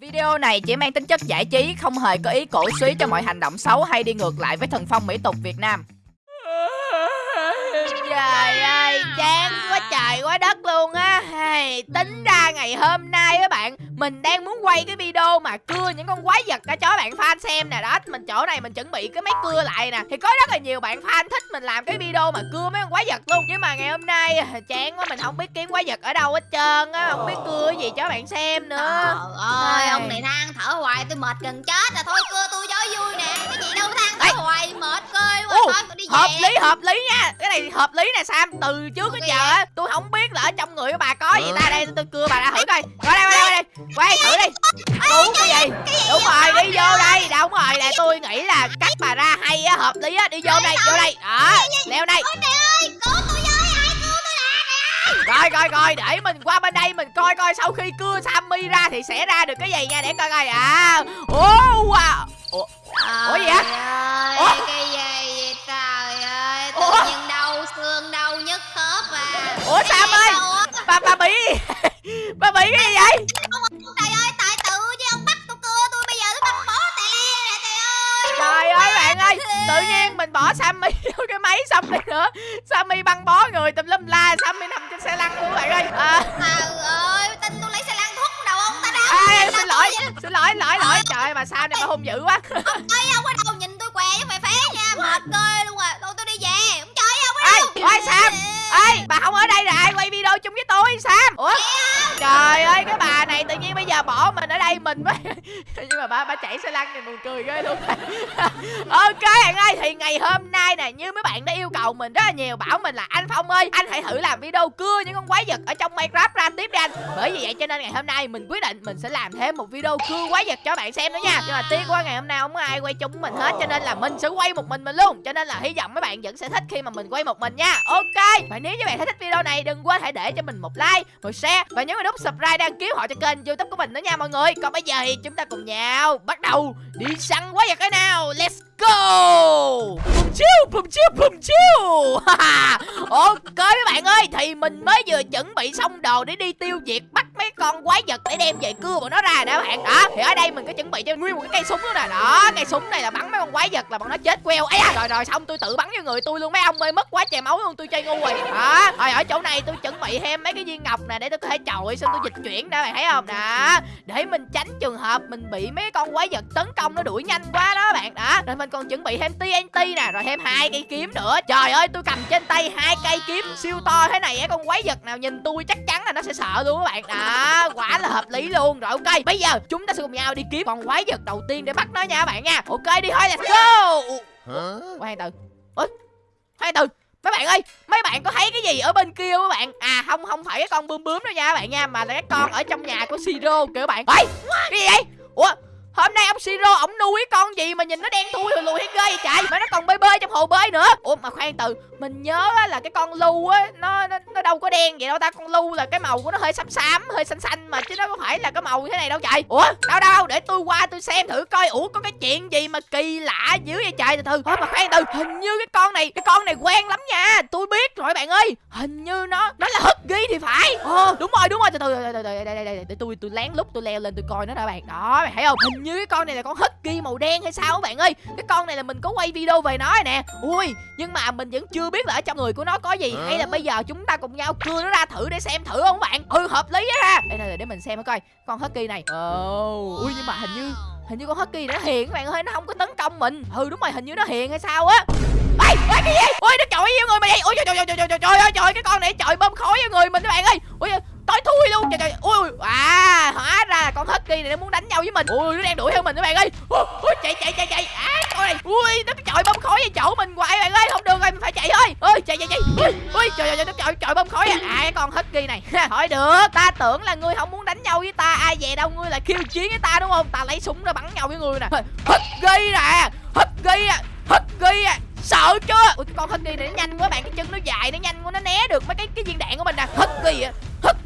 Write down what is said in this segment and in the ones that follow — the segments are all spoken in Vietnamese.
Video này chỉ mang tính chất giải trí, không hề có ý cổ suý cho mọi hành động xấu hay đi ngược lại với thần phong mỹ tục Việt Nam. Trời ơi, chán quá trời quá đất luôn á hey, Tính ra ngày hôm nay các bạn mình đang muốn quay cái video mà cưa những con quái vật cho bạn fan xem nè. Đó, mình chỗ này mình chuẩn bị cái máy cưa lại nè. Thì có rất là nhiều bạn fan thích mình làm cái video mà cưa mấy con quái vật luôn. Nhưng mà ngày hôm nay à, chán quá mình không biết kiếm quái vật ở đâu hết trơn á. Không biết cưa cái gì cho bạn xem nữa. Trời ơi, ông này than thở hoài tôi mệt gần chết rồi Thôi cưa tôi cho vui nè. Cái gì đâu than thở hoài mệt cơi quá Thôi tôi đi về. Hợp lý hợp lý nha. Cái này hợp lý nè Sam. Từ trước đến giờ á. tôi không biết là ở trong người của bà có gì ta. Đây tôi cưa bà ra thử coi. Qua đây qua đây qua đây Quay thử đi. Cứu cái gì? Đúng rồi đi vô đây. Đúng rồi nè tôi nghĩ là cách bà ra hay á hợp lý á. Đi vô đây vô đây. Đó leo đây. Ôi trời ơi, cứu tôi với ai cứu tôi nè Rồi rồi rồi để mình qua bên đây mình coi coi sau khi cưa Sammy ra thì sẽ ra được cái gì nha để coi coi. À Ồ wow. Ủa, Ủa gì? Trời Ủa? cái gì vậy? Trời ơi Tự nhiên đau xương đau nhức khớp à. Ủa, Sam ơi? bà bà bị Bà bị cái gì vậy? Trời ơi tại tự chứ ông bắt tôi cưa tôi bây giờ tôi bắt bó tè trời ơi. Trời ơi bạn ơi Tự nhiên mình bỏ Sammy vô cái máy xong đi nữa. Sammy băng bó người tùm lum la Sammy nằm trên xe lăn luôn bạn ơi. À, Trời ơi tin tôi lấy xe lăn thuốc đầu ông ta à, Nhìn Xin lỗi tôi? Xin lỗi lỗi lỗi. Trời ơi, bà sao này bà hung dữ quá. Ơi ông ở đâu nhìn tôi què chứ phải phé nha. Mệt cơi luôn à. Thôi tôi đi về. Ông trời ông ở Ê đâu? ôi Sam Ê, bà không ở đây là ai quay video chung với tôi, Sam? Ủa? Trời ơi, cái bà này tự nhiên bây giờ bỏ mình ở đây, mình mới Nhưng mà bà bà chạy xe lăn thì buồn cười ghê luôn. Ok, bạn ơi, thì ngày hôm nay nè, Như mấy bạn đã yêu cầu mình rất là nhiều, Bảo mình là anh Phong ơi, Anh hãy thử làm video cưa những con quái vật ở trong Minecraft ra tiếp đi anh. Bởi vì vậy cho nên ngày hôm nay mình quyết định Mình sẽ làm thêm một video cưa quái vật cho bạn xem nữa nha. Nhưng mà tiếc quá, ngày hôm nay không có ai quay chung mình hết, Cho nên là mình sẽ quay một mình mình luôn. Cho nên là hy vọng mấy bạn vẫn sẽ thích khi mà mình quay một mình nha. Ok. Và nếu như bạn thấy thích video này, đừng quên hãy để cho mình một like, Một share Và nhấn vào nút subscribe đăng ký họ cho kênh youtube của mình nữa nha mọi người. Còn bây giờ thì chúng ta cùng nhau Bắt đầu đi săn quái vật cái nào. Let's go Bùm chiêu bùm chiêu bùm chiêu. Ok các bạn ơi Thì mình mới vừa chuẩn bị xong đồ để đi tiêu diệt Bắt mấy con quái vật để đem về cưa bọn nó ra nè bạn. Đó Thì ở đây mình có chuẩn bị cho nguyên một cái cây súng nữa nè. Đó cây súng này là bắn mấy con quái vật là bọn nó chết queo. Ấy à, Rồi rồi xong tôi tự bắn vô người tôi luôn. Mấy ông ơi mất quá trời máu luôn tôi chơi ngu rồi. Đó Rồi ở chỗ này tôi chuẩn bị thêm mấy cái viên ngọc nè để tôi có thể chọi xong tôi dịch chuyển nè bạn thấy không? Đó Để mình tránh trường hợp mình bị mấy con quái vật tấn công nó đuổi nhanh quá đó bạn. Đó Rồi mình còn chuẩn bị thêm TNT nè Rồi thêm hai cây kiếm nữa. Trời ơi tôi cầm trên tay hai cây kiếm siêu to thế này á con quái vật nào nhìn tôi chắc chắn là nó sẽ sợ luôn các bạn. Đó Quả là hợp lý luôn. Rồi ok Bây giờ chúng ta sẽ cùng nhau đi kiếm con quái vật đầu tiên để bắt nó nha các bạn nha. Ok đi thôi let's go. Ủa, Khoan từ. Ủa? Khoan từ. Mấy bạn ơi, mấy bạn có thấy cái gì ở bên kia không các bạn? À không không phải cái con bướm bướm đâu nha các bạn nha, mà là cái con ở trong nhà của Siro kìa các bạn. Ê, cái gì vậy? Ủa, hôm nay ông Siro ổng nuôi con gì mà nhìn nó đen thui lùi lùi hay ghê vậy trời? Mà nó còn bơi bơi trong hồ bơi nữa. Ủa mà khoan từ, mình nhớ á là cái con lu á nó, nó nó đâu có đen vậy đâu ta, con lu là cái màu của nó hơi xám xám, hơi xanh xanh mà chứ nó có phải là cái màu thế này đâu trời. Ủa, đâu đâu để tôi qua tôi xem thử coi ủa có cái chuyện gì mà kỳ lạ dữ vậy trời từ từ. Ủa mà khoan từ, hình như cái con này cái con này quen lắm nha. Tôi biết rồi bạn ơi. Hình như nó nó là Huggy thì phải. Ờ đúng rồi đúng rồi từ từ từ từ đây đây đây để tôi tôi lén lúc tôi leo lên tôi coi nó đã bạn. Đó bạn thấy không? Hình như cái con này là con Huggy màu đen hay sao các bạn ơi. Cái con này là mình có quay video về nó rồi nè. Ui, nhưng mà mình vẫn chưa biết là ở trong người của nó có gì hay là bây giờ chúng ta cùng nhau cưa nó ra thử để xem thử không bạn? Ừ hợp lý á ha. Đây đây để mình xem coi con Huggy này. Ồ, oh. ui nhưng mà hình như hình như con Husky nó hiền các bạn ơi, nó không có tấn công mình. Ừ đúng rồi, hình như nó hiền hay sao á. Ê cái gì ôi, nó chọi vô người mày vậy. Ôi, trời trời trời trời trời trời ơi trời, cái con này chọi bơm khói vô người mình các bạn ơi. Ôi tối thui luôn trời trời ui à hóa ra là con Husky này nó muốn đánh nhau với mình. Ui, nó đang đuổi theo mình các bạn ơi. Ui chạy chạy chạy chạy. À con này ui, nó trời bơm khói vô chỗ mình hoài bạn ơi. Không được rồi, mình phải chạy thôi. Ui, chạy chạy chạy. Ui ui, trời trời nó trời trời bơm khói à. À cái con Husky này. Hỏi được, ta tưởng là ngươi không muốn đánh nhau với ta. Ai về đâu, ngươi là khiêu chiến với ta, đúng không? Ta lấy súng ra bắn nhau với ngươi nè. Husky nè Husky nè Husky nè sợ chưa ui cái con kỳ này nó nhanh quá bạn cái chân nó dài nó nhanh quá nó né được mấy cái cái viên đạn của mình nè. Husky à hất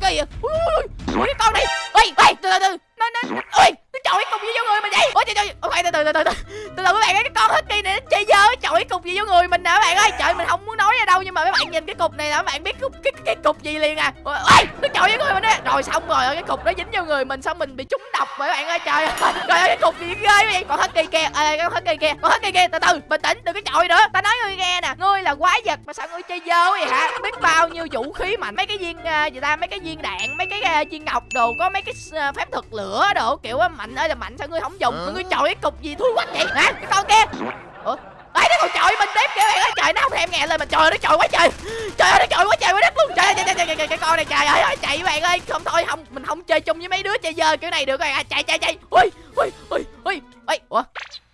kỳ à ui, ui, ui cái con này. Ui ui từ từ từ nó nó ui chọi cùng với vô người mình vậy. Ôi trời trời từ từ từ từ từ. Từ từ các bạn ơi cái con husky này nó chơi dơ chọi cùng gì vô người mình nè các bạn ơi. Trời mình không muốn nói ra đâu nhưng mà các bạn nhìn cái cục này là các bạn biết cái, cái, cái cục gì liền à. Ôi nó chọi với người mình đó rồi xong rồi cái cục nó dính vô người mình xong mình bị trúng độc rồi các bạn ơi. Trời ơi trời ơi cái cục gì ghê vậy? Còn husky con hết kỳ husky con còn kỳ kia từ từ bình tĩnh đừng có chọi nữa. Ta nói ngươi nghe nè ngươi là quái vật mà sao ngươi chơi dơ vậy hả? Biết bao nhiêu vũ khí mạnh mấy cái viên uh, gì ta mấy cái viên đạn mấy cái uh, viên ngọc đồ có mấy cái uh, phép thuật lửa đồ kiểu uh, mạnh ơi là mạnh sao ngươi không dùng? Mà ngươi chọi cái cục gì thui quách vậy? Hả? Cái con kia. Ủa? Ấy nó còn chọi mình tiếp kìa bạn ơi. Trời nó không thèm nghe lời mình trời nó chọi quá trời. Trời ơi nó chọi quá trời quá đất luôn. Trời ơi trời, trời, trời, trời, cái con này trời ơi chạy bạn ơi. Không thôi không mình không chơi chung với mấy đứa chơi dơ kiểu này được rồi. À chạy chạy chạy. Ui ui ui ui ui. Ủa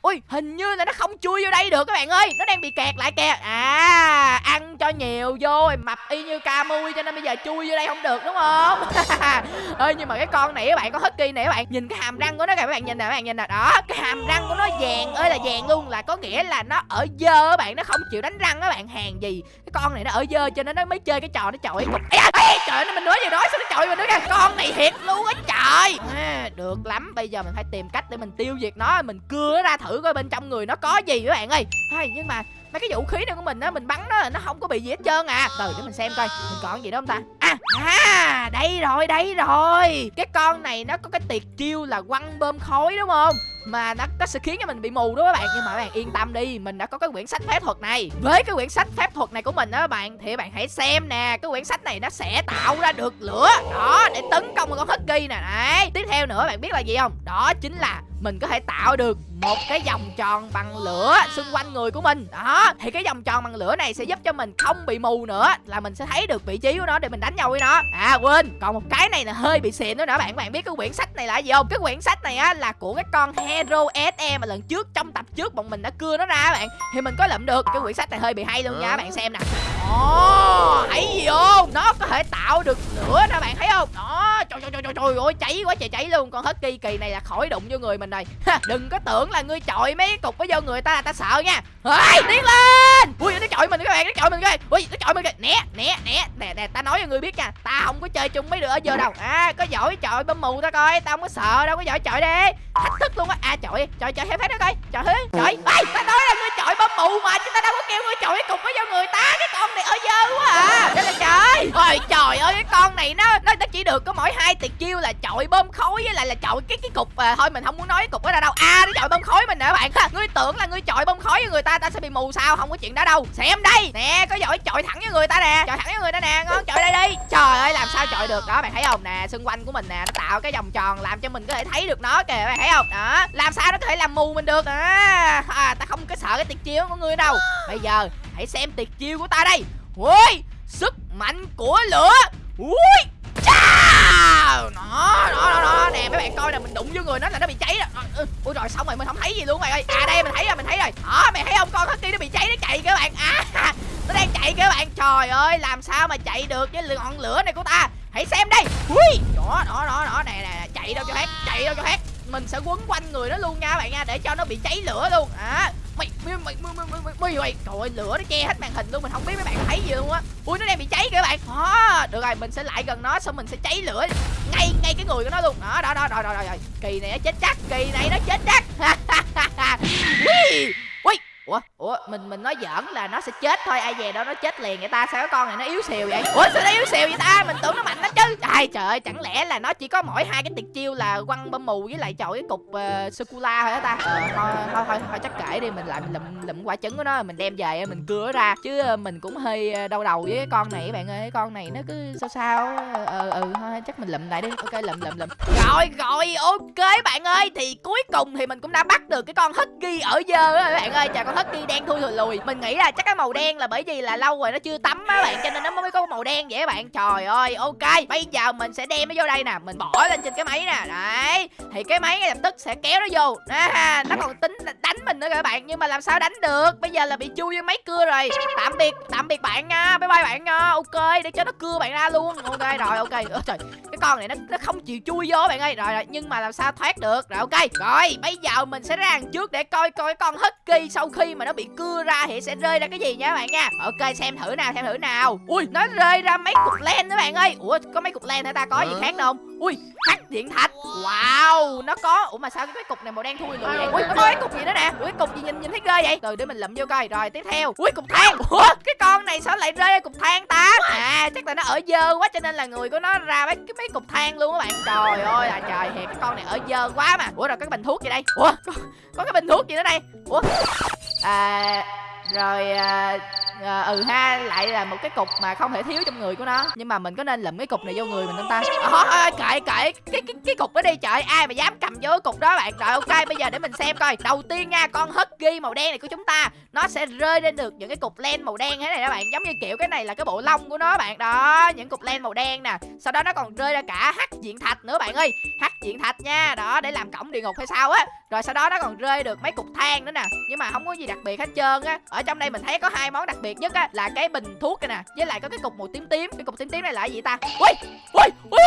ui, hình như là nó không chui vô đây được các bạn ơi. Nó đang bị kẹt lại kìa à ăn cho nhiều vô mập y như ca mui cho nên bây giờ chui vô đây không được, đúng không? Ơi nhưng mà cái con này các bạn có husky này các bạn, nhìn cái hàm răng của nó kìa, các bạn nhìn nè, các bạn nhìn nè. Đó, cái hàm răng của nó vàng, ơi là vàng luôn, là có nghĩa là nó ở dơ các bạn, nó không chịu đánh răng các bạn. Hàng gì con này nó ở dơ cho nên nó mới chơi cái trò nó chọi cục. Ê, ê, trời ơi mình nói gì nói sao nó chọi mình nữa kìa con này thiệt luôn á trời. À, được lắm bây giờ mình phải tìm cách để mình tiêu diệt nó mình cưa nó ra thử coi bên trong người nó có gì các bạn ơi. Hay nhưng mà mấy cái vũ khí này của mình á mình bắn nó nó không có bị gì hết trơn à. Từ để mình xem coi mình còn gì đó không ta? À à đây rồi đây rồi. Cái con này nó có cái tiệt chiêu là quăng bơm khói đúng không? Mà nó, nó sẽ khiến cho mình bị mù đó các bạn. Nhưng mà các bạn yên tâm đi mình đã có cái quyển sách phép thuật này. Với cái quyển sách phép thuật này của mình đó các bạn thì các bạn hãy xem nè cái quyển sách này nó sẽ tạo ra được lửa. Đó để tấn công một con husky nè. Đấy tiếp theo nữa bạn biết là gì không? Đó chính là mình có thể tạo được một cái vòng tròn bằng lửa xung quanh người của mình. Đó thì cái vòng tròn bằng lửa này sẽ giúp cho mình không bị mù nữa là mình sẽ thấy được vị trí của nó để mình đánh nhau với nó. À quên còn một cái này là hơi bị xịn nữa nữa bạn. Bạn biết cái quyển sách này là gì không? Cái quyển sách này á là của cái con hero se mà lần trước trong tập trước bọn mình đã cưa nó ra bạn. Thì mình có lượm được cái quyển sách này hơi bị hay luôn nha các bạn xem nè. Ồ thấy gì không? Nó có thể tạo được lửa nè bạn thấy không? Đó trời trời trời trời ơi cháy quá trời cháy luôn. Con hết kỳ kỳ này là khỏi đụng vô người mình rồi. Đừng có tưởng là ngươi chọi mấy cục với vô người ta là ta sợ nha. Ơi tiến lên! Ui nó chọi mình các bạn nó chọi mình kìa. Ui nó chọi mình kìa. Né né né. Nè nè ta nói cho người biết nha ta không có chơi chung mấy đứa ở giờ đâu. À có giỏi chọi bấm mù ta coi tao không có sợ đâu có giỏi chọi đi. Thách thức luôn á. À chọi chọi chọi hết hết đó coi. Chọi hết chọi. Bay ta nói là ngươi chọi bấm mù mà chúng ta đâu có kêu ngươi chọi cục với vô người ta. Cái con này ở dơ quá à. Trời. Ôi trời ơi cái con này nó nó, nó chỉ được có mỗi hai tuyệt chiêu là chọi bơm khói với lại là chọi cái cái cục à, thôi mình không muốn nói cái cục đó ra đâu. À nó chọi bơm khói mình nè bạn ha. Ngươi tưởng là ngươi chọi bơm khói với người ta ta sẽ bị mù sao? Không có chuyện đó đâu. Xem đây. Nè có giỏi chọi thẳng với người ta nè. Chọi thẳng với người ta nè ngon. Chọi đây đi. Trời ơi làm sao chọi được đó bạn thấy không? Nè xung quanh của mình nè nó tạo cái vòng tròn làm cho mình có thể thấy được nó kìa bạn thấy không? Đó. Làm sao nó có thể làm mù mình được? À, à ta không có sợ cái tuyệt chiêu của ngươi đâu. Bây giờ hãy xem tuyệt chiêu của ta đây. Ui sức mạnh của lửa. Ui! Đó, đó, đó, đó, nè mấy bạn coi nè, mình đụng vô người nó là nó bị cháy rồi. Ừ, ui rồi xong rồi mình không thấy gì luôn mày ơi. À đây mình thấy rồi, mình thấy rồi. Đó, mày thấy không? Con husky nó bị cháy nó chạy các bạn. À, nó đang chạy các bạn. Trời ơi, làm sao mà chạy được với ngọn lửa này của ta. Hãy xem đây. Ui, đó, đó, đó, đó, nè nè, chạy đâu cho hết, chạy đâu cho hết. Mình sẽ quấn quanh người nó luôn nha các bạn nha để cho nó bị cháy lửa luôn. À, mày mày mày mày mày mày mày mày trời ơi lửa nó che hết màn hình luôn mình không biết mấy bạn thấy gì luôn á. Ui nó đang bị cháy kìa bạn. Hả, được rồi mình sẽ lại gần nó xong mình sẽ cháy lửa ngay ngay cái người của nó luôn. Đó đó đó rồi rồi rồi kỳ này nó chết chắc kỳ này nó chết chắc. Ui ủa ủa mình mình nói giỡn là nó sẽ chết thôi. Ai về đó nó chết liền vậy ta? Sao cái con này nó yếu xìu vậy? Ủa sao nó yếu xìu vậy ta? Mình tưởng nó mạnh lắm ai trời ơi chẳng lẽ là nó chỉ có mỗi hai cái tuyệt chiêu là quăng bơm mù với lại chọi cái cục ờ, uh, sô cô la thôi đó ta? Ờ, thôi, thôi thôi thôi chắc kể đi mình lại mình lụm lụm quả trứng của nó mình đem về mình cưa ra. Chứ ờ, mình cũng hơi ờ, đau đầu với cái con này các bạn ơi cái con này nó cứ sao sao ờ ừ thôi chắc mình lụm lại đi. Ok lụm lụm lụm. Rồi rồi ok bạn ơi thì cuối cùng thì mình cũng đã bắt được cái con husky ở dơ á bạn ơi. Chào con husky đen thui thùi lùi. Mình nghĩ là chắc cái màu đen là bởi vì là lâu rồi nó chưa tắm á bạn cho nên nó mới có màu đen vậy các bạn. Trời ơi ok bây giờ mình sẽ đem nó vô đây nè mình bỏ lên trên cái máy nè. Đấy thì cái máy ngay lập tức sẽ kéo nó vô. À, nó còn tính đánh mình nữa các bạn nhưng mà làm sao đánh được? Bây giờ là bị chui vô máy cưa rồi. Tạm biệt tạm biệt bạn nha. Bye bye bạn nha. Ok để cho nó cưa bạn ra luôn. Ok rồi ok. Ôi, trời cái con này nó nó không chịu chui vô bạn ơi. Rồi rồi nhưng mà làm sao thoát được? Rồi ok. Rồi bây giờ mình sẽ ra trước để coi coi con husky sau khi mà nó bị cưa ra thì sẽ rơi ra cái gì nha các bạn nha. Ok xem thử nào xem thử nào. Ui nó rơi ra mấy cục len đó bạn ơi. Ủa có mấy cục len hả ta? Có gì khác đâu ui hắc điện thạch. Wow nó có. Ủa mà sao cái cục này màu đen thui lùi vậy? Ui có cái cục gì nữa nè? Ui cục gì nhìn nhìn thấy ghê vậy? Từ để mình lụm vô coi. Rồi tiếp theo. Ui cục than. Ủa cái con này sao lại rơi cục than ta? À chắc là nó ở dơ quá cho nên là người của nó ra mấy cái mấy cục than luôn các bạn. Trời ơi là trời thiệt cái con này ở dơ quá mà. Ủa rồi cái bình thuốc gì đây? Ủa có, có cái bình thuốc gì nữa đây? Ủa. À rồi à, à, ừ ha lại là một cái cục mà không thể thiếu trong người của nó. Nhưng mà mình có nên lụm cái cục này vô người mình không ta? À, kệ kệ cái cái cái cục đó đi trời ai mà dám cầm vô cái cục đó bạn? Rồi ok bây giờ để mình xem coi. Đầu tiên nha con hất ghi màu đen này của chúng ta nó sẽ rơi lên được những cái cục len màu đen thế này đó bạn. Giống như kiểu cái này là cái bộ lông của nó bạn. Đó những cục len màu đen nè. Sau đó nó còn rơi ra cả hắc diện thạch nữa bạn ơi. Hắc diện thạch nha đó để làm cổng địa ngục hay sao á. Rồi sau đó nó còn rơi được mấy cục than nữa nè. Nhưng mà không có gì đặc biệt hết trơn á ở trong đây mình thấy có hai món đặc biệt nhất á là cái bình thuốc này nè với lại có cái cục màu tím tím cái cục tím tím này là gì ta ui ui ui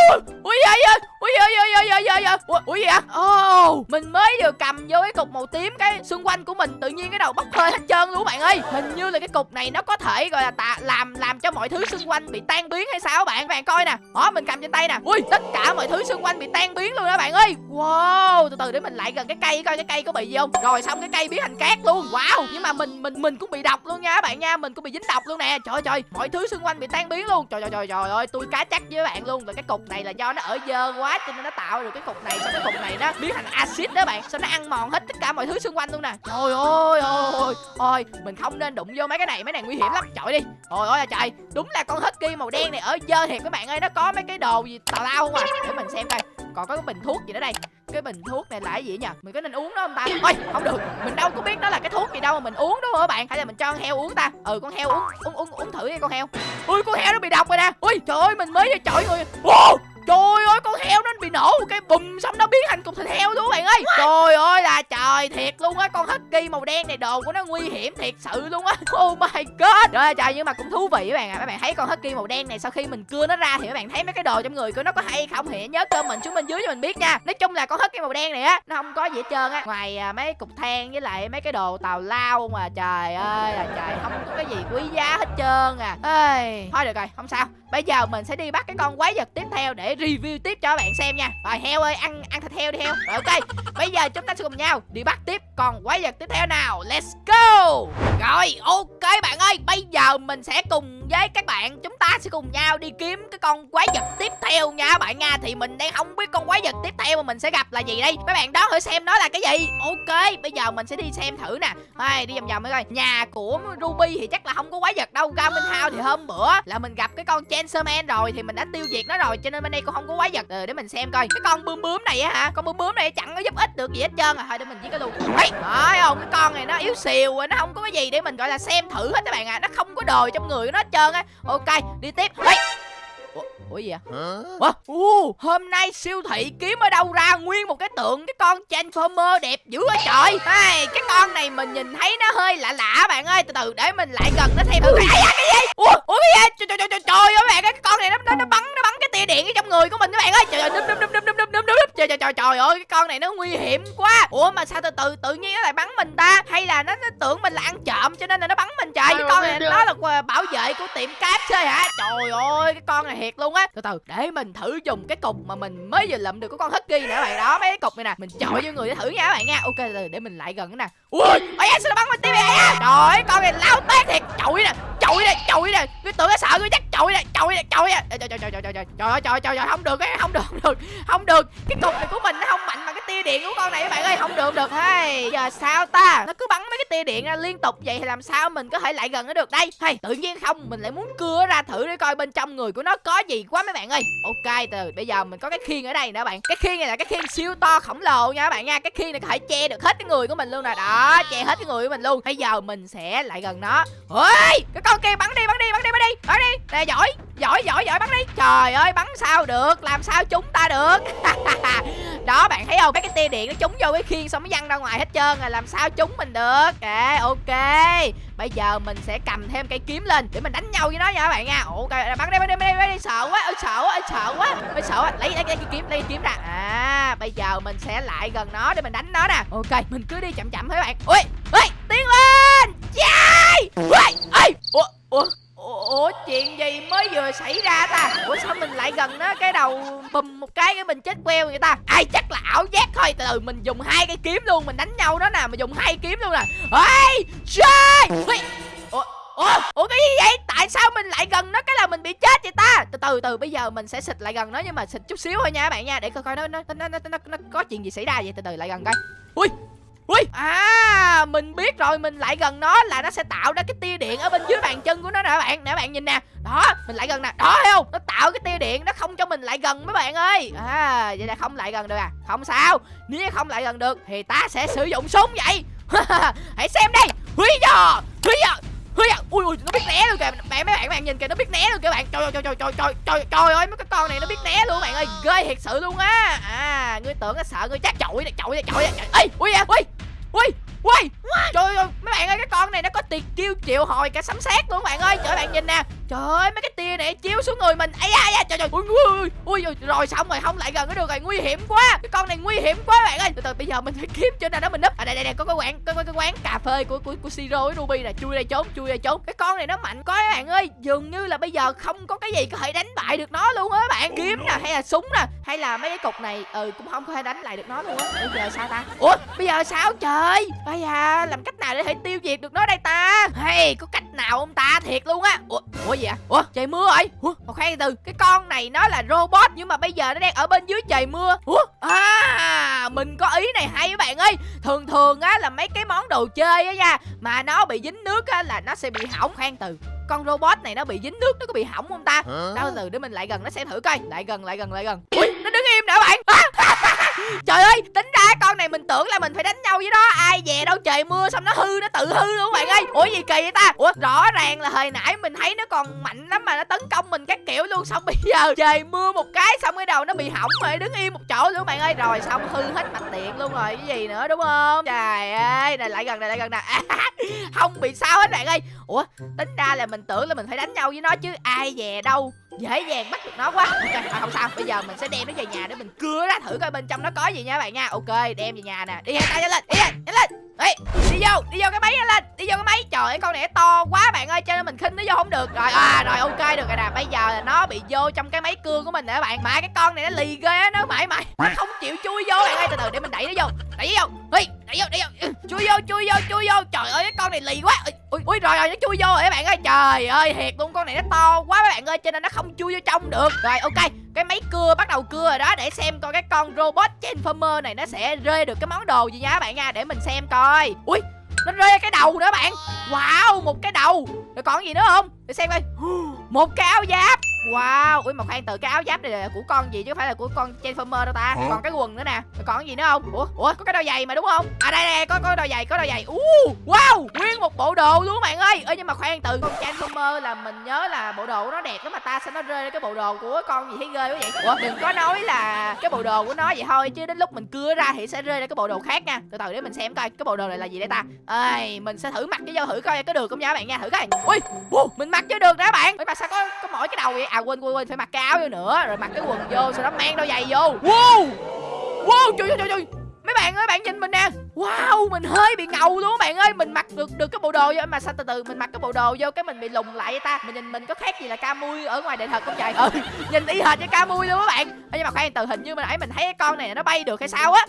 ui ui ui ui ui ui ui ui ui ui ui gì vậy oh mình mới vừa cầm vô cái cục màu tím cái xung quanh của mình tự nhiên cái đầu bốc hơi hết trơn luôn bạn ơi hình như là cái cục này nó có thể gọi là tạ làm làm cho mọi thứ xung quanh bị tan biến hay sao bạn bạn coi nè đó mình cầm trên tay nè ui tất cả mọi thứ xung quanh bị tan biến luôn đó bạn ơi wow từ từ để mình lại gần cái cây coi cái cây có bị gì không rồi xong cái cây biến thành cát luôn wow nhưng mà mình mình mình cũng bị độc luôn nha các bạn nha, mình cũng bị dính độc luôn nè. Trời trời, mọi thứ xung quanh bị tan biến luôn. Trời trời trời trời ơi, tôi cá chắc với bạn luôn. Là cái cục này là do nó ở dơ quá cho nên nó tạo được cái cục này. Sao cái cục này nó biến thành axit đó bạn. Sao nó ăn mòn hết tất cả mọi thứ xung quanh luôn nè. Trời ơi, ôi ôi, mình không nên đụng vô mấy cái này, mấy này nguy hiểm lắm. Trời đi, trời ơi, trời. Đúng là con husky màu đen này ở dơ thiệt các bạn ơi, nó có mấy cái đồ gì tào lao không à? Để mình xem coi còn có cái bình thuốc gì nữa đây? Cái bình thuốc này là cái gì nhỉ? Mình có nên uống nó không ta? Ôi, không được. Mình đâu có biết đó là cái thuốc gì đâu mà mình uống đúng không các bạn? Hay là mình cho con heo uống ta? Ừ con heo uống. Uống uống uống thử đi con heo. Ui, con heo nó bị độc rồi nè. Ui, trời ơi, mình mới cho chọi người. Wow! Trời ơi con heo nó bị nổ. Cái bùm xong nó biến thành cục thịt heo luôn bạn ơi. Trời ơi là trời thiệt luôn á. Con husky màu đen này đồ của nó nguy hiểm thiệt sự luôn á. Oh my god. Ơi trời nhưng mà cũng thú vị các bạn ạ. À. Các bạn thấy con husky màu đen này sau khi mình cưa nó ra Thì các bạn thấy mấy cái đồ trong người của nó có hay không Thì nhớ comment xuống bên dưới cho mình biết nha. Nói chung là con husky màu đen này á Nó không có gì hết trơn á. Ngoài à, mấy cục than với lại mấy cái đồ tàu lao mà Trời ơi là trời không có cái gì quý giá hết trơn à. Ê, Thôi được rồi không sao. Bây giờ mình sẽ đi bắt cái con quái vật tiếp theo để review tiếp cho các bạn xem nha. Rồi, heo ơi, ăn ăn thịt heo đi heo. Rồi, ok. Bây giờ chúng ta sẽ cùng nhau đi bắt tiếp. Con quái vật tiếp theo nào? Let's go! Rồi, ok bạn ơi. Bây giờ mình sẽ cùng với các bạn Chúng ta sẽ cùng nhau đi kiếm cái con quái vật tiếp theo nha bạn nha. Thì mình đang không biết con quái vật tiếp theo mà mình sẽ gặp là gì đây. Các bạn đoán thử xem nó là cái gì. Ok bây giờ mình sẽ đi xem thử nè. Thôi đi vòng vòng mới coi. Nhà của Ruby thì chắc là không có quái vật đâu. Garmin House thì hôm bữa là mình gặp cái con Chancerman rồi Thì mình đã tiêu diệt nó rồi Cho nên bên đây cũng không có quái vật. Ừ, để mình xem coi. Cái con bướm bướm này á hả? Con bướm bướm này chẳng có giúp ích được gì hết trơn à. Thôi để mình giết cái luôn. Đấy không cái con này nó yếu xìu nó không có cái gì để mình gọi là xem thử hết các bạn à. Nó không có đồ trong người của nó hết trơn trơn á ok đi tiếp Ê! Ủa, Ủa gì vậy? Ủa? Uh, hôm nay siêu thị kiếm ở đâu ra nguyên một cái tượng cái con Transformer đẹp dữ quá trời hey, Cái con này mình nhìn thấy nó hơi lạ lạ bạn ơi Từ từ để mình lại gần nó xem thử Ây da, cái gì? Ủa, Ủa cái gì? Trời, trời, trời, trời ơi bạn ơi Cái con này nó, nó, nó bắn nó bắn cái tia điện ở trong người của mình các bạn ơi Trời ơi, đâm, đâm, đâm, đâm, đâm, trời trời trời trời ơi cái con này nó nguy hiểm quá. Ủa mà sao từ từ tự nhiên nó lại bắn mình ta? Hay là nó, nó tưởng mình là ăn trộm cho nên là nó bắn mình trời Cái con này nó là bảo vệ của tiệm cáp chơi hả? Trời ơi cái con này thiệt luôn á. Từ từ để mình thử dùng cái cục mà mình mới vừa lượm được của con husky nè các bạn. Đó mấy cái cục này nè mình chọi vô người để thử nha các bạn nha. Ok từ để mình lại gần cái nè. Ui ôi sao nó bắn mình vậy? Á trời con này lao tét thiệt. Chọi nè chọi nè chọi nè. Cái tưởng nó sợ tôi chắc chọi nè chọi nè chọi nè. Trời trời trời trời trời trời trời trời trời không được cái không được không được không được. Cái cục này của mình nó không mạnh bằng cái tia điện của con này các bạn ơi, không được được. Hey, giờ sao ta? Nó cứ bắn mấy cái tia điện ra liên tục vậy thì làm sao mình có thể lại gần nó được đây? Hay tự nhiên không, mình lại muốn cưa ra thử để coi bên trong người của nó có gì quá mấy bạn ơi. Ok, từ bây giờ mình có cái khiên ở đây nè bạn. Cái khiên này là cái khiên siêu to khổng lồ nha các bạn nha. Cái khiên này có thể che được hết cái người của mình luôn nè. Đó, che hết cái người của mình luôn. Bây giờ mình sẽ lại gần nó. Ôi, cái con kia bắn đi bắn đi bắn đi bắn đi bắn đi. Nè, giỏi giỏi giỏi giỏi, bắn đi. Trời ơi, bắn sao được? Làm sao chúng ta được? đó bạn thấy không? Mấy cái tia điện nó trúng vô cái khiên xong nó văng ra ngoài hết trơn rồi làm sao trúng mình được? À, ok. Bây giờ mình sẽ cầm thêm cây kiếm lên để mình đánh nhau với nó nha các bạn nha. Ok bắn đi bắn đi bắn đi, bắn đi. sợ quá ơi sợ quá ơi sợ quá. Ơi sợ quá. Lấy lấy cái kiếm lấy cái kiếm ra. À bây giờ mình sẽ lại gần nó để mình đánh nó nè. Ok mình cứ đi chậm chậm thôi các bạn. Ui ui tiến lên. Yeah! ui ui ủa ủa ủa chuyện gì mới vừa xảy ra ta? Ủa sao mình lại gần nó cái đầu bùm một cái cái mình chết queo người ta? Ai chắc là ảo giác thôi. Từ từ mình dùng hai cái kiếm luôn mình đánh nhau đó nè mình dùng hai kiếm luôn nè. Ê trời! Ui, ủa Ủa, ủa cái gì vậy? Tại sao mình lại gần nó cái là mình bị chết vậy ta? Từ từ từ bây giờ mình sẽ xịt lại gần nó nhưng mà xịt chút xíu thôi nha các bạn nha để coi coi nó nó nó nó, nó, nó có chuyện gì xảy ra vậy? Từ từ lại gần coi. Ui, Ui. À mình biết rồi, Mình lại gần nó là nó sẽ tạo ra cái tia điện Ở bên dưới bàn chân của nó nè bạn. Nè bạn nhìn nè. Đó, mình lại gần nè. Đó, thấy không? Nó tạo cái tia điện, Nó không cho mình lại gần mấy bạn ơi. À vậy là không lại gần được à? Không sao. Nếu không lại gần được Thì ta sẽ sử dụng súng vậy. Hãy xem đây. Huy giờ Huy giờ Ui, ui, ui, nó biết né luôn kìa. Bạn mấy bạn bạn nhìn kìa nó biết né luôn kìa bạn. Trời trời trời trời trời trời trời ơi mấy cái con này nó biết né luôn bạn ơi. Ghê thiệt sự luôn á. À ngươi tưởng nó sợ ngươi chắc chọi này chọi này chọi này. Ê ui à ui ui ui trời ơi mấy bạn ơi cái con này nó có tiền kêu triệu hồi cả sấm sét luôn bạn ơi. Trời bạn nhìn nè. Trời ơi mấy cái tia này chiếu xuống người mình. Ấy da trời trời. Ui ui ui ui rồi xong rồi không lại gần nó được rồi nguy hiểm quá. Cái con này nguy hiểm quá bạn ơi. Từ từ bây giờ mình phải kiếm trên này đó mình núp. À đây đây đây có cái quán có, có cái quán cà phê của của của siro với ruby nè. Chui đây trốn chui đây trốn. Cái con này nó mạnh quá các bạn ơi. Dường như là bây giờ không có cái gì có thể đánh bại được nó luôn á bạn. Kiếm nè hay là súng nè hay là mấy cái cục này ừ cũng không có thể đánh lại được nó luôn á. Bây giờ sao ta? Ủa bây giờ sao trời bây giờ làm cách nào để thể tiêu diệt được nó đây ta? Hay có cách nào không ta? Thiệt luôn á. Ủa ủa gì ạ ủa trời mưa rồi ủa một khoan từ. Cái con này nó là robot nhưng mà bây giờ nó đang ở bên dưới trời mưa. Ủa à mình có ý này hay các bạn ơi. Thường thường á là mấy cái món đồ chơi á nha mà nó bị dính nước á là nó sẽ bị hỏng. Khoan từ con robot này nó bị dính nước nó có bị hỏng không ta? Đâu từ để mình lại gần nó xem thử coi. Lại gần lại gần lại gần. Ui nó đứng im nè bạn. Trời ơi tính ra con này mình tưởng là mình phải đánh nhau với nó ai về đâu trời mưa xong nó hư luôn bạn ơi. Ủa gì kỳ vậy ta? Ủa, rõ ràng là hồi nãy mình thấy nó còn mạnh lắm mà nó tấn công mình các kiểu luôn. Xong bây giờ trời mưa một cái xong cái đầu nó bị hỏng rồi, đứng im một chỗ luôn bạn ơi. Rồi xong hư hết mạch điện luôn rồi. Cái gì nữa đúng không? Trời ơi, này lại gần này, lại gần nè không bị sao hết bạn ơi. Ủa, tính ra là mình tưởng là mình phải đánh nhau với nó chứ ai về đâu dễ dàng bắt được nó quá. Ok à, không sao. Bây giờ mình sẽ đem nó về nhà để mình cưa ra thử coi bên trong nó có gì nha bạn nha. Ok đem về nhà nè. Đi hai tay lên đi lên đi lên. Ê, đi vô đi vô cái máy lên. Đi vô cái máy. Trời ơi con này to quá bạn ơi cho nên mình khinh nó vô không được. Rồi à rồi ok được rồi nè. Bây giờ là nó bị vô trong cái máy cưa của mình nè bạn. Mà cái con này nó lì ghê á nó mãi mãi nó không chịu chui vô bạn ơi. Từ từ để mình đẩy nó vô. Đẩy nó vô. Ê, đẩy vô đẩy vô. Chui vô chui vô chui vô. Trời ơi, cái con này lì quá. Ui ui rồi rồi, nó chui vô rồi các bạn ơi. Trời ơi, thiệt luôn, con này nó to quá các bạn ơi, cho nên nó không chui vô trong được. Rồi, ok, cái máy cưa, bắt đầu cưa rồi đó, để xem coi cái con robot transformer này nó sẽ rơi được cái món đồ gì nha các bạn nha, để mình xem coi. Ui, nó rơi cái đầu nữa bạn. Wow, một cái đầu. Rồi còn gì nữa không? Để xem coi. Một cái áo giáp. Wow, ui mà khoan từ cái áo giáp này là của con gì chứ không phải là của con Transformer đâu ta? Còn cái quần nữa nè. Rồi còn gì nữa không? Ủa, ủa có cái đôi giày mà đúng không? À đây đây có có đôi giày có đôi giày. Uh, Wow, nguyên một bộ đồ luôn bạn ơi. Ơ nhưng mà khoan từ con Transformer là mình nhớ là bộ đồ của nó đẹp lắm mà ta sao nó rơi cái bộ đồ của con gì thấy ghê quá vậy. Ủa đừng có nói là cái bộ đồ của nó vậy thôi chứ đến lúc mình cưa ra thì sẽ rơi ra cái bộ đồ khác nha. Từ từ để mình xem coi cái bộ đồ này là gì đây ta? Ơi mình sẽ thử mặc cái vô thử coi có được không nha các bạn nha? Thử coi. Ui, wow, mình mặc cho được đó bạn. Ui mà sao có có mỗi cái đầu vậy? À quên quên quên, phải mặc cái áo vô nữa, rồi mặc cái quần vô, sau đó mang đôi giày vô. Wow! Wow trời ơi trời ơi bạn ơi bạn nhìn mình nè. Wow mình hơi bị ngầu luôn các bạn ơi. Mình mặc được được cái bộ đồ vô mà sao từ từ mình mặc cái bộ đồ vô cái mình bị lùng lại vậy ta? Mình nhìn mình có khác gì là ca mui ở ngoài đời thật không trời ừ nhìn y hệt với ca mui luôn các bạn. Ê, nhưng mà khoan từ hình như mình nãy mình thấy cái con này nó bay được hay sao á?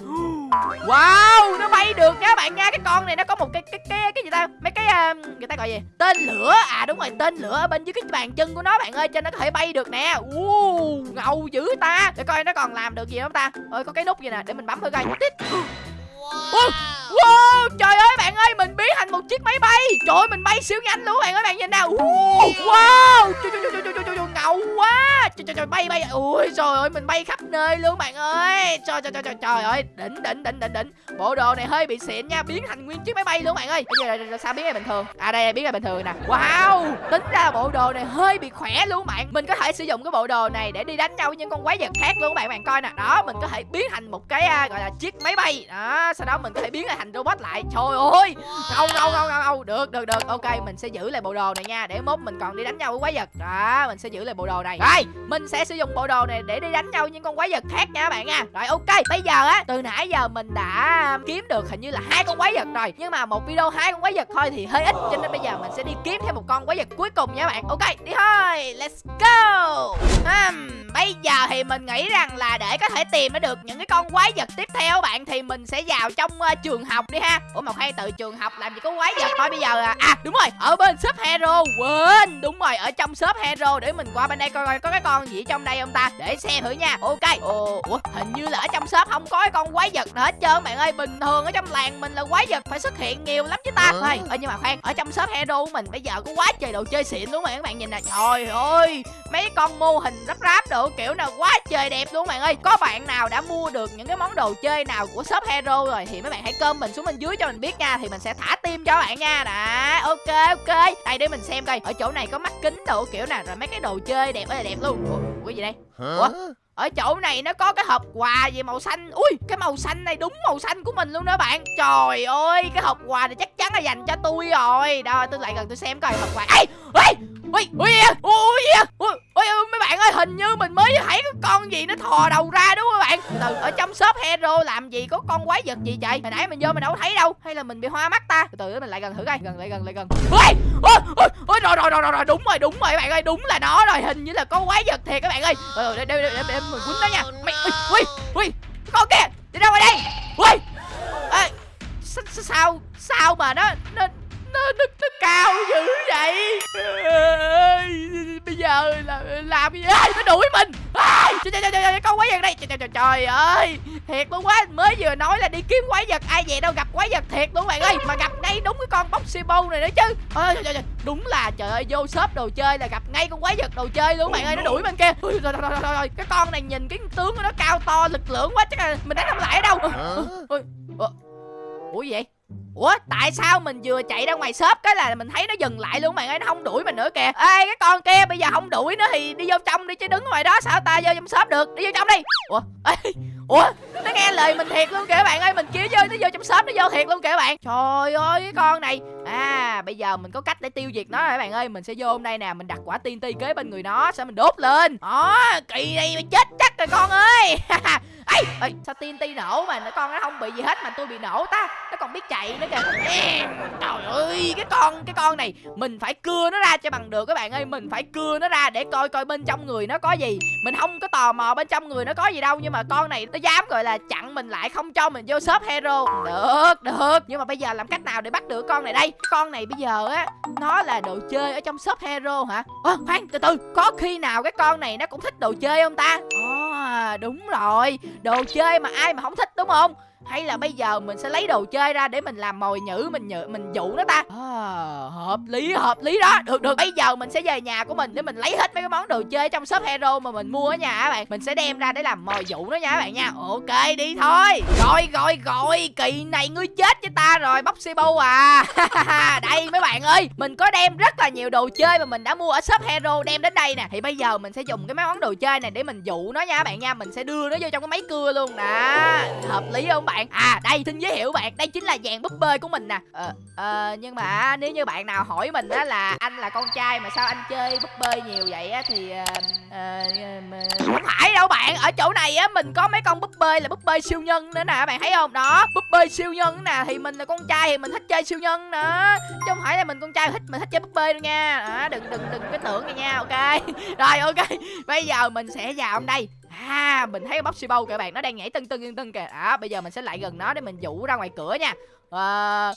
Wow nó bay được nha các bạn nha. Cái con này nó có một cái cái cái cái gì ta? Mấy cái uh, người ta gọi gì? Tên lửa. À đúng rồi tên lửa ở bên dưới cái bàn chân của nó bạn ơi cho nó có thể bay được nè. Uh, ngầu dữ ta. Để coi nó còn làm được gì không ta? Ơi có cái nút gì nè để mình bấm thử coi. Tít. Wow. Wow, trời ơi bạn ơi, mình biến thành một chiếc máy bay. Trời ơi, mình bay siêu nhanh luôn bạn ơi, bạn nhìn nào. Wow, trời, trời, trời, trời, trời, trời, ngầu quá. Trời, trời, trời, bay bay. Ui, trời ơi, mình bay khắp nơi luôn bạn ơi. Trời, trời, trời, trời, trời ơi, đỉnh, đỉnh, đỉnh, đỉnh, đỉnh. Bộ đồ này hơi bị xịn nha, biến thành nguyên chiếc máy bay luôn bạn ơi. Bây giờ là, sao biến là bình thường? À đây, biến là bình thường nè. Wow, tính ra bộ đồ này hơi bị khỏe luôn bạn. Mình có thể sử dụng cái bộ đồ này để đi đánh nhau với những con quái vật khác luôn bạn Bạn coi nè, đó, mình có thể biến thành một cái à, gọi là chiếc máy bay. Đó, sau đó mình có thể biến lại thành robot lại. Trời ơi! Không không không không không được được được. Ok mình sẽ giữ lại bộ đồ này nha. Để mốt mình còn đi đánh nhau với quái vật. Đó mình sẽ giữ lại bộ đồ này. Rồi mình sẽ sử dụng bộ đồ này để đi đánh nhau những con quái vật khác nha các bạn nha. Rồi ok. Bây giờ á từ nãy giờ mình đã um, kiếm được hình như là hai con quái vật rồi. Nhưng mà một video hai con quái vật thôi thì hơi ít. Cho nên bây giờ mình sẽ đi kiếm thêm một con quái vật cuối cùng nha các bạn. Ok đi thôi. Let's go. Um, bây giờ thì mình nghĩ rằng là để có thể tìm được những cái con quái vật tiếp theo bạn thì mình sẽ vào trong uh, trường học đi ha. Ủa mà khoan từ trường học làm gì có quái vật thôi bây giờ à, à đúng rồi ở bên shop hero quên. Đúng rồi ở trong shop hero để mình qua bên đây coi coi có cái con gì ở trong đây không ta? Để xem thử nha. Ok. Ồ ủa hình như là ở trong shop không có cái con quái vật nào hết trơn bạn ơi. Bình thường ở trong làng mình là quái vật phải xuất hiện nhiều lắm chứ ta. Thôi ơ nhưng mà khoan ở trong shop hero của mình bây giờ có quá trời đồ chơi xịn luôn mà các bạn nhìn nè. Trời ơi mấy con mô hình rắp ráp đồ kiểu nào quá trời đẹp luôn bạn ơi. Có bạn nào đã mua được những cái món đồ chơi nào của shop hero rồi thì mấy bạn hãy cơm mình xuống bên dưới cho mình biết nha thì mình sẽ thả tim cho bạn nha. Đó ok ok. Đây để mình xem coi ở chỗ này có mắt kính đồ kiểu nào rồi mấy cái đồ chơi đẹp ơi là đẹp luôn. Ủa, ủa cái gì đây? Ủa ở chỗ này nó có cái hộp quà gì màu xanh ui cái màu xanh này đúng màu xanh của mình luôn đó bạn trời ơi cái hộp quà này chắc chắn là dành cho tôi rồi đó tôi lại gần tôi xem coi hộp quà ê ui ui ui ui ui ui mấy bạn ơi hình như mình mới thấy cái con gì nó thò đầu ra đúng không các bạn từ ở trong shop hero làm gì có con quái vật gì vậy hồi nãy mình vô mình đâu thấy đâu hay là mình bị hoa mắt ta từ từ mình lại gần thử coi gần lại gần lại gần ui ui ui rồi rồi rồi rồi đúng rồi đúng rồi các bạn ơi đúng là nó rồi hình như là có quái vật thiệt các bạn ơi ờ để để để để mình quýnh nó nha mày ui ui ui con kia đi ra ngoài đây. Ui Ê, sao sao sao mà nó nó nó nó, nó cao dữ vậy giờ là làm gì Ê, nó đuổi mình Ê, trời, trời, trời, trời, con quái vật đây trời, trời, trời, trời ơi thiệt luôn quá mới vừa nói là đi kiếm quái vật ai về đâu gặp quái vật thiệt luôn bạn ơi mà gặp ngay đúng cái con boxy bow này nữa chứ ôi trời, trời, trời. đúng là trời ơi vô shop đồ chơi là gặp ngay con quái vật đồ chơi luôn bạn ơi nó đuổi bên kia Ui, rồi, rồi, rồi, rồi, cái con này nhìn cái tướng của nó cao to lực lượng quá chắc là mình đánh không lại đâu ủa, ủa gì vậy Ủa tại sao mình vừa chạy ra ngoài shop cái là mình thấy nó dừng lại luôn bạn ơi nó không đuổi mình nữa kìa. Ê cái con kia bây giờ không đuổi nữa thì đi vô trong đi chứ đứng ngoài đó sao ta vô trong shop được đi vô trong đi. Ủa Ê, Ủa nó nghe lời mình thiệt luôn kìa bạn ơi mình kia vô nó vô trong shop nó vô thiệt luôn kìa bạn. Trời ơi cái con này. À bây giờ mình có cách để tiêu diệt nó rồi bạn ơi? Mình sẽ vô hôm đây nè mình đặt quả tiên ti kế bên người nó Sao mình đốt lên. Đó kỳ này mày chết chắc rồi con ơi. Ê, ê sao tiên ti nổ mà? Nó con nó không bị gì hết mà tôi bị nổ ta. Nó còn biết chạy nữa kìa. Ê, trời ơi cái con cái con này mình phải cưa nó ra cho bằng được các bạn ơi. Mình phải cưa nó ra để coi coi bên trong người nó có gì. Mình không có tò mò bên trong người nó có gì đâu nhưng mà con này nó dám gọi là chặn mình lại không cho mình vô shop hero. Được được. Nhưng mà bây giờ làm cách nào để bắt được con này đây? Con này bây giờ á nó là đồ chơi ở trong shop hero hả? Ơ khoan từ từ. Có khi nào cái con này nó cũng thích đồ chơi không ta? À, đúng rồi đồ chơi mà ai mà không thích đúng không? Hay là bây giờ mình sẽ lấy đồ chơi ra để mình làm mồi nhữ mình nhự mình dụ nó ta? À, hợp lý hợp lý đó. Được được. Bây giờ mình sẽ về nhà của mình để mình lấy hết mấy cái món đồ chơi trong shop hero mà mình mua ở nhà các bạn. Mình sẽ đem ra để làm mồi dụ nó nha các bạn nha. Ok đi thôi. Rồi rồi rồi. Kỳ này ngươi chết với ta rồi bóc Sibo à. Đây mấy bạn ơi. Mình có đem rất là nhiều đồ chơi mà mình đã mua ở shop hero đem đến đây nè. Thì bây giờ mình sẽ dùng cái mấy món đồ chơi này để mình dụ nó nha các bạn nha. Mình sẽ đưa nó vô trong cái máy cưa luôn. Đó hợp lý không bạn à đây xin giới thiệu bạn. Đây chính là dàn búp bê của mình nè. Ờ ờ nhưng mà nếu như bạn nào hỏi mình á là anh là con trai mà sao anh chơi búp bê nhiều vậy á thì ờ, ờ, mà- không phải đâu bạn. Ở chỗ này á mình có mấy con búp bê là búp bê siêu nhân nữa nè bạn thấy không? Đó búp bê siêu nhân nè. Thì mình là con trai thì mình thích chơi siêu nhân nữa chứ không phải là mình con trai thích mình thích chơi búp bê đâu nha. À, đừng đừng đừng cái tưởng này nha ok? Rồi ok. Bây giờ mình sẽ vào đây. À mình thấy bóc Bow kìa bạn, Nó đang nhảy tưng tưng tưng tưng kìa. Đó bây giờ mình sẽ lại gần nó để mình dụ ra ngoài cửa nha. Ờ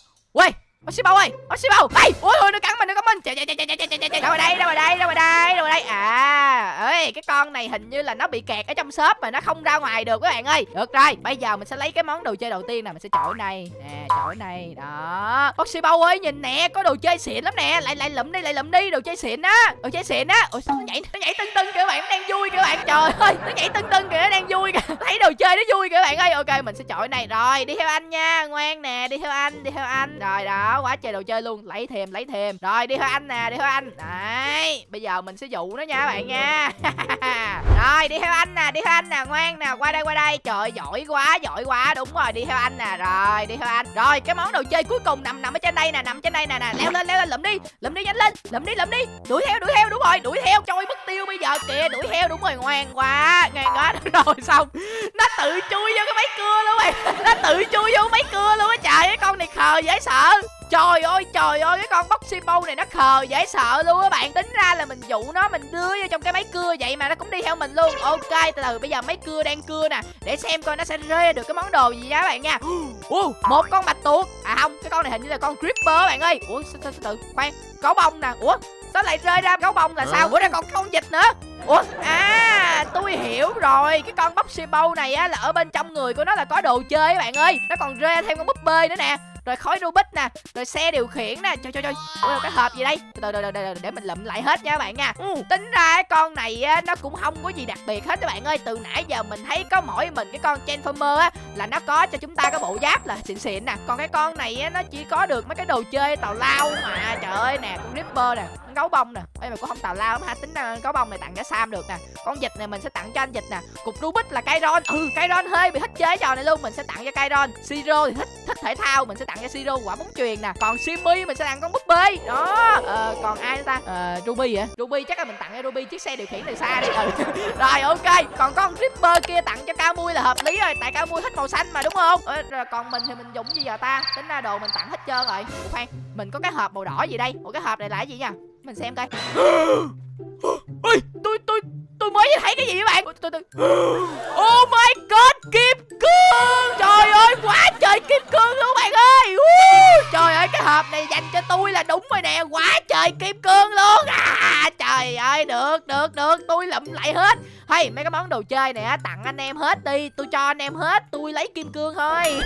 Ui Bóc bầu ơi. Bóc bầu. Ê, ôi ôi nó cắn mình, nó cắn mình. Chạy chạy chạy chạy chạy chạy chạy. Chạy Đâu ở đây, đâu ở đây, đâu ở đây, đâu ở đây. À ơi cái con này hình như là nó bị kẹt ở trong shop mà nó không ra ngoài được các bạn ơi. Được rồi, Bây giờ mình sẽ lấy cái món đồ chơi đầu tiên nè. Mình sẽ chỗ này. Nè chỗ này. Đó. Bóc bầu ơi, nhìn nè, Có đồ chơi xịn lắm nè. Lại lại lụm đi, lại lụm đi. Đồ chơi xịn á. Đồ chơi xịn á. Ôi, sao nó nhảy nó nhảy tưng tưng kìa các bạn. Nó đang vui kìa các bạn. Trời ơi, Nó nhảy tưng tưng kìa, nó đang vui kìa. Thấy đồ chơi nó vui kìa các bạn ơi. Ok, mình sẽ chỗ này. Rồi, đi theo anh nha. Ngoan nè, Đi theo anh, Đi theo anh. Rồi, đó đó quá trời đồ chơi luôn. Lấy thêm lấy thêm. Rồi, đi theo anh nè, đi theo anh. Đấy, bây giờ mình sẽ dụ nó nha bạn nha. Rồi, đi theo anh nè, đi theo anh nè, ngoan nè, qua đây qua đây. Trời giỏi quá giỏi quá. Đúng rồi, đi theo anh nè. Rồi, đi theo anh. Rồi, cái món đồ chơi cuối cùng nằm nằm ở trên đây nè, nằm trên đây nè nè. Leo lên leo lên lụm đi lụm đi, nhanh lên. Lụm đi lụm đi. Đuổi theo đuổi theo, đúng rồi, đuổi theo. Trôi mất tiêu bây giờ kìa, đuổi theo, đúng rồi, ngoan quá ngoan quá. Rồi, xong. Nó tự chui vô cái máy cưa luôn mày nó tự chui vô máy cưa luôn á. Trời cái con này khờ dễ sợ. Trời ơi trời ơi cái con Boxy Bow này nó khờ dễ sợ luôn á bạn. Tính ra là mình dụ nó mình đưa vô trong cái máy cưa vậy mà nó cũng đi theo mình luôn. Ok từ từ bây giờ máy cưa đang cưa nè. Để xem coi nó sẽ rê được cái món đồ gì nha các bạn nha. Uh, Một con bạch tuộc. À không cái con này hình như là con Creeper bạn ơi. Ủa sao, sao, sao, từ khoan Gấu bông nè. Ủa sao lại rơi ra gấu bông là sao? Ủa ra còn con vịt nữa. Ủa à tôi hiểu rồi. Cái con Boxy Bow này á là ở bên trong người của nó là có đồ chơi các bạn ơi. Nó còn rê thêm con búp bê nữa nè rồi khói Rubik nè rồi xe điều khiển nè. Trời trời trời. Ủa cái hộp gì đây? Từ từ từ để mình lụm lại hết nha các bạn nha. Ừ. tính ra con này á nó cũng không có gì đặc biệt hết các bạn ơi. Từ nãy giờ mình thấy có mỗi mình cái con transformer á là nó có cho chúng ta cái bộ giáp là xịn xịn nè. Còn cái con này á nó chỉ có được mấy cái đồ chơi tào lao mà. Trời ơi nè con ripper nè gấu bông nè. Ê mà cũng không tào lao lắm ha tính ra gấu bông này tặng cho sam được nè. Con vịt này mình sẽ tặng cho anh vịt nè. Cục rubik là Kairon. Ừ Kairon hơi bị thích chế trò này luôn. Mình sẽ tặng cho Kairon. Siro thì thích thích thể thao. Mình sẽ tặng cho siro quả bóng truyền nè. Còn Simmy mình sẽ tặng con búp bê. Đó. Ờ, còn ai nữa ta? Ờ, ruby hả? Ruby chắc là mình tặng cho ruby chiếc xe điều khiển từ xa đi. Ừ. rồi ok. Còn con ripper kia tặng cho cao mui là hợp lý rồi. Tại cao mui thích màu xanh mà đúng không? Ờ, rồi còn mình thì mình dùng gì giờ ta. Tính ra đồ mình tặng hết trơn rồi. Ủa khoan mình có cái hộp màu đỏ gì đây? Một cái hộp này là cái gì nha mình xem coi. Ôi tôi tôi tôi mới thấy cái gì các bạn? Tôi, tôi... oh my god kim cương! Trời ơi quá trời kim cương luôn bạn ơi! Trời ơi cái hộp này dành cho tôi là đúng rồi nè quá trời kim cương luôn! À trời ơi được được được, tôi lụm lại hết. Hay mấy cái món đồ chơi này tặng anh em hết đi, tôi cho anh em hết, tôi lấy kim cương thôi.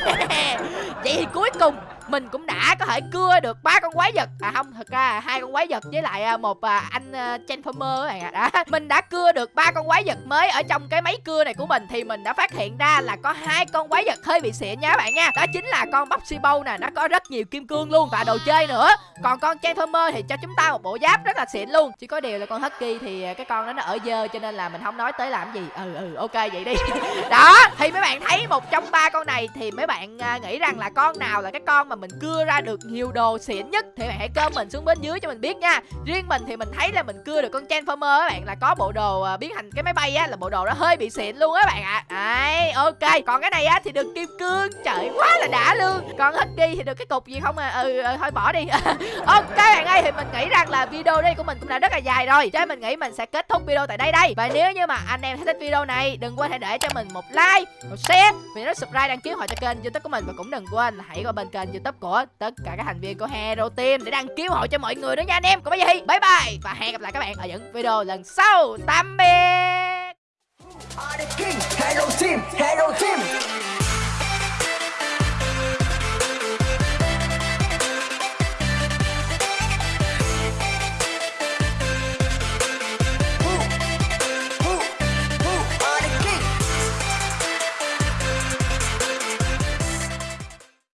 Vậy thì cuối cùng, mình cũng đã có thể cưa được ba con quái vật. À không, thật ra hai con quái vật với lại à, một à, anh à, transformer các bạn ạ. Mình đã cưa được ba con quái vật mới ở trong cái máy cưa này của mình thì mình đã phát hiện ra là có hai con quái vật hơi bị xịn nha các bạn nha. Đó chính là con Boxy Bow nè, nó có rất nhiều kim cương luôn và đồ chơi nữa. Còn con transformer thì cho chúng ta một bộ giáp rất là xịn luôn, chỉ có điều là con husky thì à, cái con đó nó ở dơ cho nên là mình không nói tới làm gì. Ừ ừ ok vậy đi. Đó thì mấy bạn thấy một trong ba con này thì mấy bạn à, nghĩ rằng là con nào là cái con mà mình cưa ra được nhiều đồ xịn nhất thì bạn hãy comment xuống bên dưới cho mình biết nha. Riêng mình thì mình thấy là mình cưa được con transformer các bạn là có bộ đồ à, biến thành cái máy bay á là bộ đồ đó hơi bị xịn luôn á bạn ạ. À. đấy ok còn cái này á thì được kim cương trời quá là đã luôn. Còn husky thì được cái cục gì không à? Ừ, ừ thôi bỏ đi. Ok bạn ơi thì mình nghĩ rằng là video đây của mình cũng đã rất là dài rồi. Cho mình nghĩ mình sẽ kết thúc video tại đây đây. Và nếu như mà anh em thích video này đừng quên hãy để cho mình một like một share. Vì nó subscribe đăng ký hội cho kênh youtube của mình. Và cũng đừng quên hãy qua bên kênh youtube của tất cả các thành viên của Hero Team để đăng ký hội cho mọi người nữa nha anh em. Còn bây giờ thì bye bye. Và hẹn gặp lại các bạn ở những video lần sau. Tạm biệt. Hero Team, Hero Team.